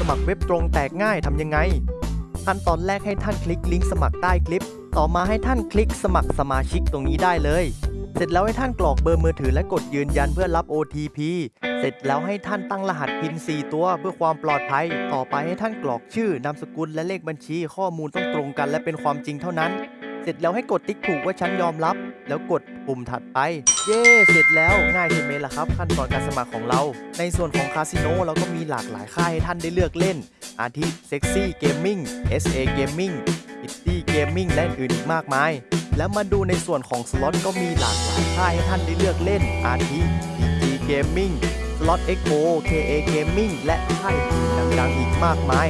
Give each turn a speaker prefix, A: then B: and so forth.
A: สมัครเว็บตรงแตกง่ายทำยังไง ขั้นตอนแรกให้ท่านคลิกลิงก์สมัครใต้คลิป ต่อมาให้ท่านคลิกสมัครสมาชิกตรงนี้ได้เลย เสร็จแล้วให้ท่านกรอกเบอร์มือถือและกดยืนยันเพื่อรับ OTP เสร็จแล้วให้ท่านตั้งรหัส PIN 4 ตัวเพื่อความปลอดภัย ต่อไปให้ท่านกรอกชื่อนามสกุลและเลขบัญชี ข้อมูลต้องตรงกันและเป็นความจริงเท่านั้น เสร็จแล้วให้กดติ๊กถูกว่าฉันยอมรับ แล้วกดปุ่มถัดไป เย้ เสร็จแล้วง่ายใช่ไหมล่ะครับ ขั้นตอนการสมัครของเรา ในส่วนของคาสิโนเราก็มีหลากหลายค่ายให้ท่านได้เลือกเล่น อาทิ Sexy Gaming SA Gaming Pretty Gaming และอื่นอีกมากมาย แล้วมาดูในส่วนของสล็อตก็มีหลากหลายค่ายให้ท่านได้เลือกเล่น อาทิ PG Gaming สล็อต XO KA Gaming และค่ายอื่นดังๆอีกมากมาย